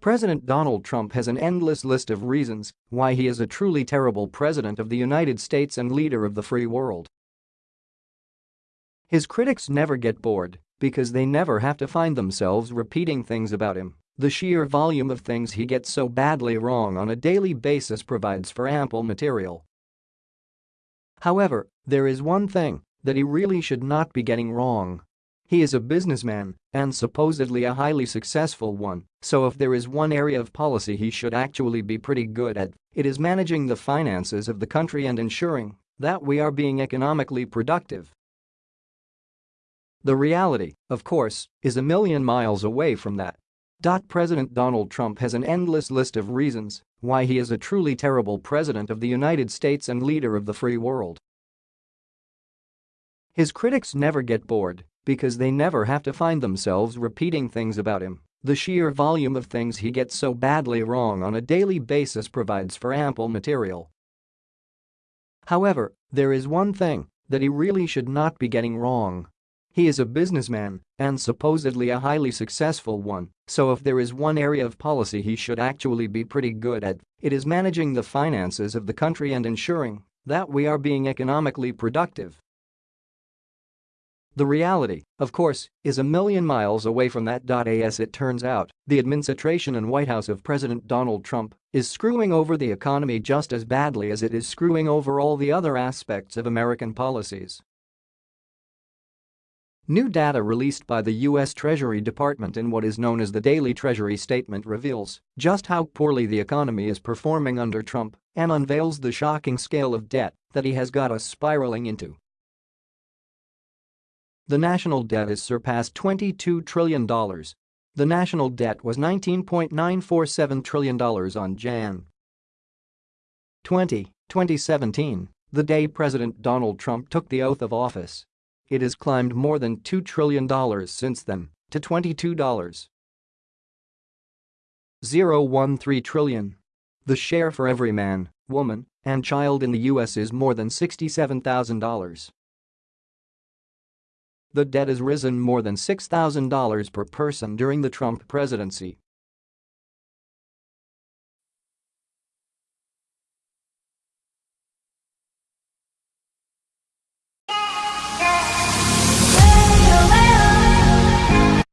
President Donald Trump has an endless list of reasons why he is a truly terrible president of the United States and leader of the free world. His critics never get bored because they never have to find themselves repeating things about him. The sheer volume of things he gets so badly wrong on a daily basis provides for ample material. However, there is one thing that he really should not be getting wrong. He is a businessman and supposedly a highly successful one, so if there is one area of policy he should actually be pretty good at, it is managing the finances of the country and ensuring that we are being economically productive. The reality, of course, is a million miles away from that. President Donald Trump has an endless list of reasons why he is a truly terrible president of the United States and leader of the free world. His critics never get bored because they never have to find themselves repeating things about him. The sheer volume of things he gets so badly wrong on a daily basis provides for ample material. However, there is one thing that he really should not be getting wrong. He is a businessman and supposedly a highly successful one, so if there is one area of policy he should actually be pretty good at, it is managing the finances of the country and ensuring that we are being economically productive. The reality, of course, is a million miles away from that. As it turns out, the administration and White House of President Donald Trump is screwing over the economy just as badly as it is screwing over all the other aspects of American policies. New data released by the U.S. Treasury Department in what is known as the Daily Treasury Statement reveals just how poorly the economy is performing under Trump and unveils the shocking scale of debt that he has got us spiraling into. The national debt has surpassed $22 trillion. The national debt was $19.947 trillion on Jan. 20, 2017, the day President Donald Trump took the oath of office. It has climbed more than $2 trillion since then to $22. The share for every man, woman, and child in the U.S. is more than $67,000. The debt has risen more than $6,000 per person during the Trump presidency.